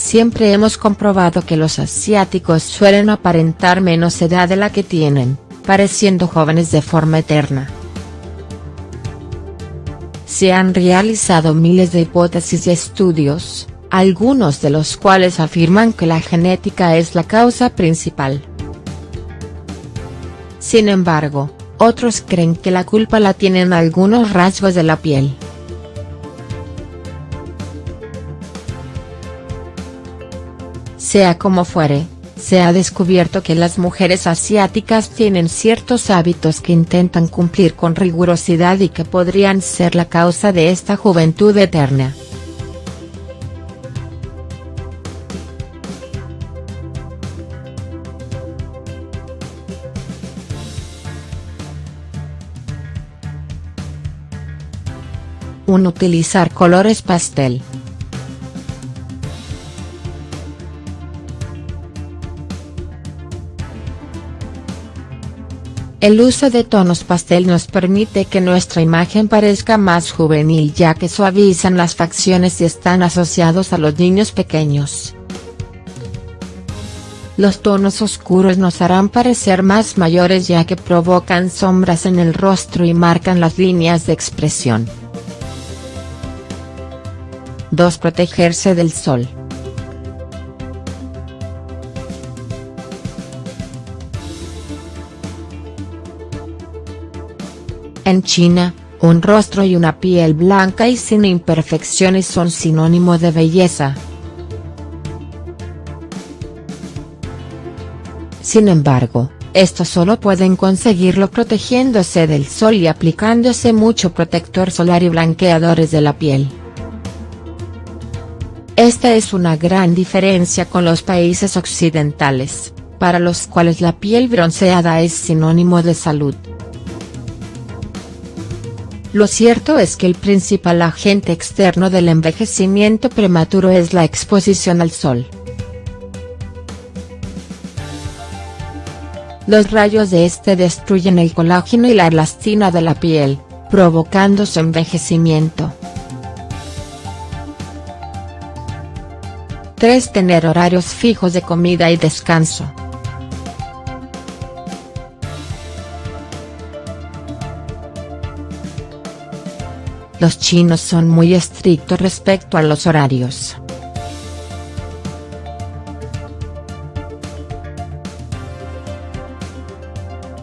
Siempre hemos comprobado que los asiáticos suelen aparentar menos edad de la que tienen, pareciendo jóvenes de forma eterna. Se han realizado miles de hipótesis y estudios, algunos de los cuales afirman que la genética es la causa principal. Sin embargo, otros creen que la culpa la tienen algunos rasgos de la piel. Sea como fuere, se ha descubierto que las mujeres asiáticas tienen ciertos hábitos que intentan cumplir con rigurosidad y que podrían ser la causa de esta juventud eterna. Un Utilizar colores pastel. El uso de tonos pastel nos permite que nuestra imagen parezca más juvenil ya que suavizan las facciones y están asociados a los niños pequeños. Los tonos oscuros nos harán parecer más mayores ya que provocan sombras en el rostro y marcan las líneas de expresión. 2. Protegerse del sol. En China, un rostro y una piel blanca y sin imperfecciones son sinónimo de belleza. Sin embargo, esto solo pueden conseguirlo protegiéndose del sol y aplicándose mucho protector solar y blanqueadores de la piel. Esta es una gran diferencia con los países occidentales, para los cuales la piel bronceada es sinónimo de salud. Lo cierto es que el principal agente externo del envejecimiento prematuro es la exposición al sol. Los rayos de este destruyen el colágeno y la elastina de la piel, provocando su envejecimiento. 3. Tener horarios fijos de comida y descanso. Los chinos son muy estrictos respecto a los horarios.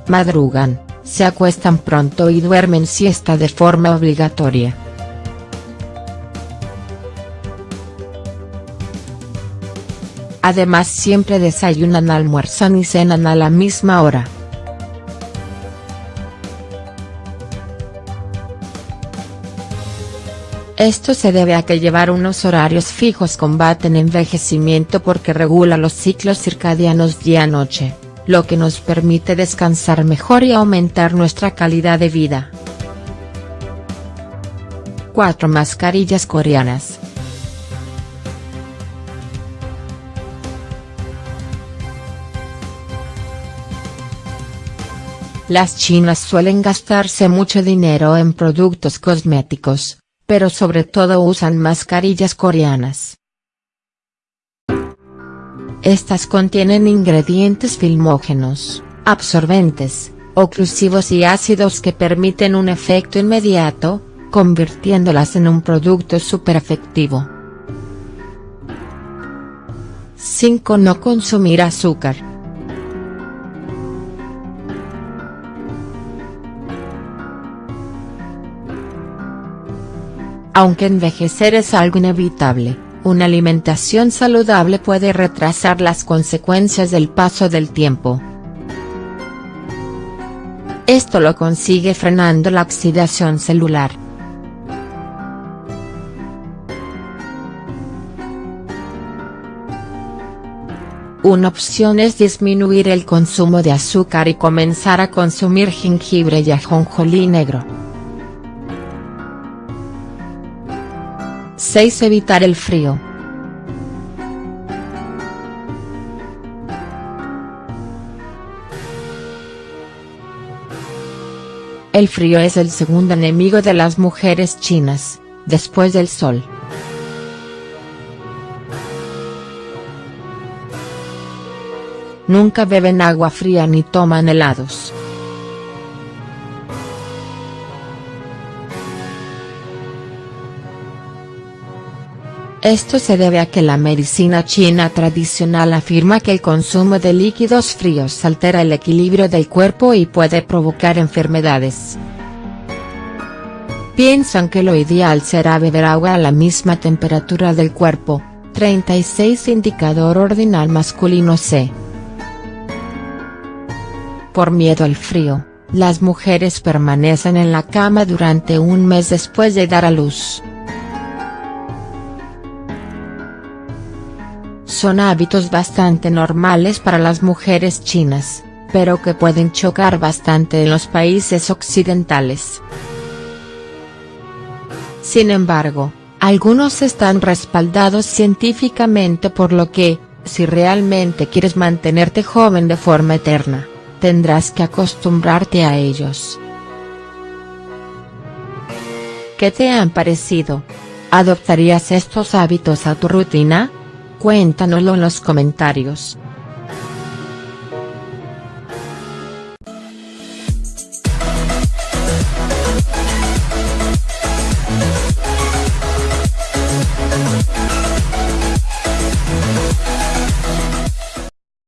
Madrugan, se acuestan pronto y duermen siesta de forma obligatoria. Además siempre desayunan almuerzan y cenan a la misma hora. Esto se debe a que llevar unos horarios fijos combaten envejecimiento porque regula los ciclos circadianos día-noche, lo que nos permite descansar mejor y aumentar nuestra calidad de vida. 4 mascarillas coreanas. Las chinas suelen gastarse mucho dinero en productos cosméticos, pero sobre todo usan mascarillas coreanas. Estas contienen ingredientes filmógenos, absorbentes, oclusivos y ácidos que permiten un efecto inmediato, convirtiéndolas en un producto super efectivo. 5. No consumir azúcar. Aunque envejecer es algo inevitable, una alimentación saludable puede retrasar las consecuencias del paso del tiempo. Esto lo consigue frenando la oxidación celular. Una opción es disminuir el consumo de azúcar y comenzar a consumir jengibre y ajonjolí negro. 6. Evitar el frío. El frío es el segundo enemigo de las mujeres chinas, después del sol. Nunca beben agua fría ni toman helados. Esto se debe a que la medicina china tradicional afirma que el consumo de líquidos fríos altera el equilibrio del cuerpo y puede provocar enfermedades. Piensan que lo ideal será beber agua a la misma temperatura del cuerpo, 36 indicador ordinal masculino C. Por miedo al frío, las mujeres permanecen en la cama durante un mes después de dar a luz. Son hábitos bastante normales para las mujeres chinas, pero que pueden chocar bastante en los países occidentales. Sin embargo, algunos están respaldados científicamente por lo que, si realmente quieres mantenerte joven de forma eterna, tendrás que acostumbrarte a ellos. ¿Qué te han parecido? ¿Adoptarías estos hábitos a tu rutina? Cuéntanoslo en los comentarios.